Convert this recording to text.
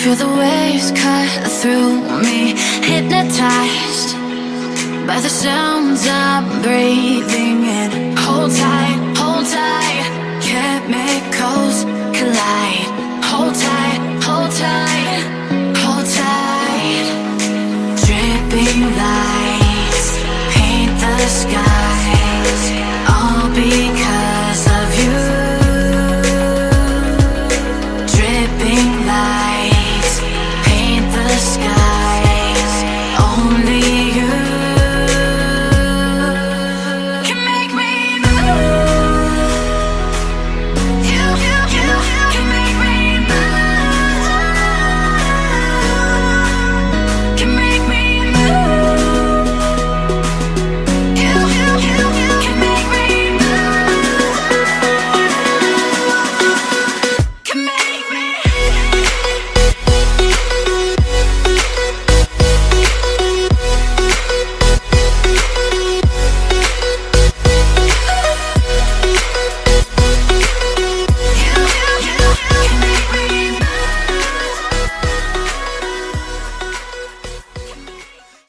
Feel the waves cut through me Hypnotized by the sounds I'm breathing in. Hold tight, hold tight Chemicals collide. Hold tight, hold tight Hold tight Dripping light.